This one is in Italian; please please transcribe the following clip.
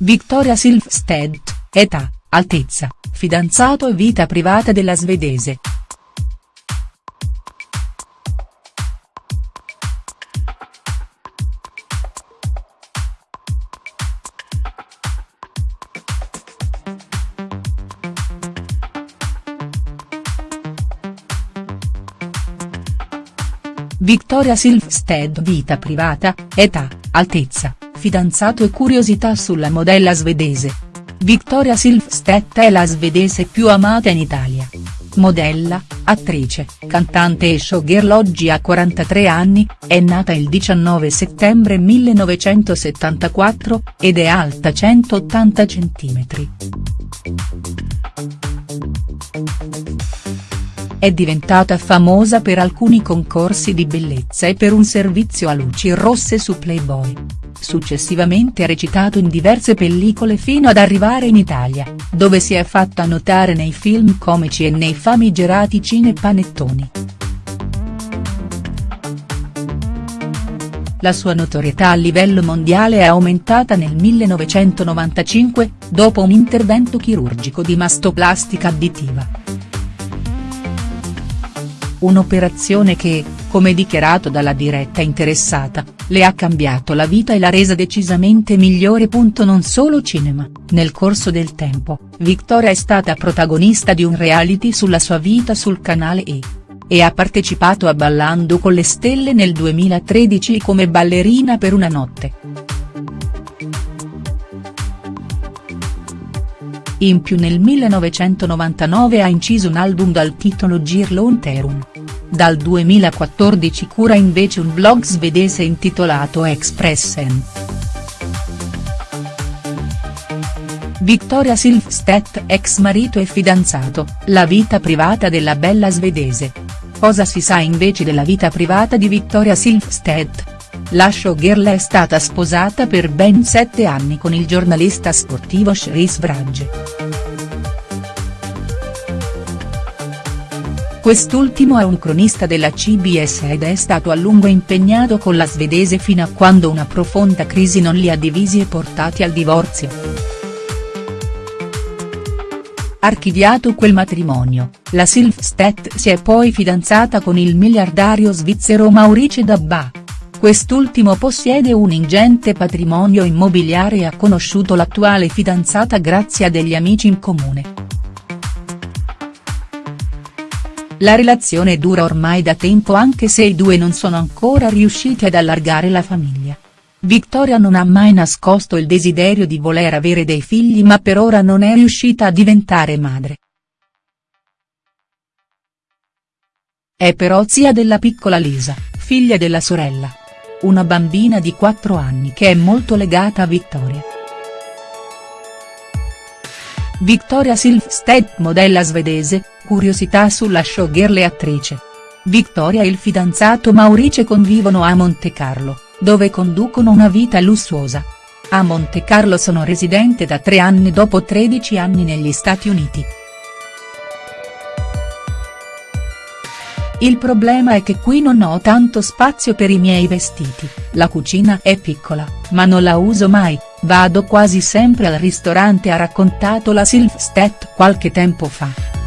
Victoria Silvstedt, età, altezza, fidanzato e vita privata della svedese. Victoria Silvstedt vita privata, età, altezza, fidanzato e curiosità sulla modella svedese. Victoria Silvstedt è la svedese più amata in Italia. Modella, attrice, cantante e showgirl oggi ha 43 anni, è nata il 19 settembre 1974, ed è alta 180 cm. È diventata famosa per alcuni concorsi di bellezza e per un servizio a luci rosse su Playboy. Successivamente ha recitato in diverse pellicole fino ad arrivare in Italia, dove si è fatta notare nei film comici e nei famigerati cinepanettoni. La sua notorietà a livello mondiale è aumentata nel 1995, dopo un intervento chirurgico di mastoplastica additiva. Un'operazione che, come dichiarato dalla diretta interessata, le ha cambiato la vita e l'ha resa decisamente migliore. Non solo cinema, nel corso del tempo, Victoria è stata protagonista di un reality sulla sua vita sul canale E! E ha partecipato a Ballando con le stelle nel 2013 come ballerina per una notte. In più nel 1999 ha inciso un album dal titolo Girlon Terun. Dal 2014 cura invece un blog svedese intitolato Expressen. Victoria Silvstedt ex marito e fidanzato, la vita privata della bella svedese. Cosa si sa invece della vita privata di Victoria Silvstedt?. La showgirl è stata sposata per ben sette anni con il giornalista sportivo Chris Vrage. Quest'ultimo è un cronista della CBS ed è stato a lungo impegnato con la svedese fino a quando una profonda crisi non li ha divisi e portati al divorzio. Archiviato quel matrimonio, la Silvstedt si è poi fidanzata con il miliardario svizzero Maurice Dabba. Quest'ultimo possiede un ingente patrimonio immobiliare e ha conosciuto l'attuale fidanzata grazie a degli amici in comune. La relazione dura ormai da tempo anche se i due non sono ancora riusciti ad allargare la famiglia. Victoria non ha mai nascosto il desiderio di voler avere dei figli ma per ora non è riuscita a diventare madre. È però zia della piccola Lisa, figlia della sorella una bambina di 4 anni che è molto legata a Victoria. Victoria Silvstedt modella svedese, curiosità sulla showgirl e attrice. Victoria e il fidanzato Maurice convivono a Monte Carlo, dove conducono una vita lussuosa. A Monte Carlo sono residente da tre anni dopo 13 anni negli Stati Uniti. Il problema è che qui non ho tanto spazio per i miei vestiti, la cucina è piccola, ma non la uso mai, vado quasi sempre al ristorante ha raccontato la Silvstedt qualche tempo fa.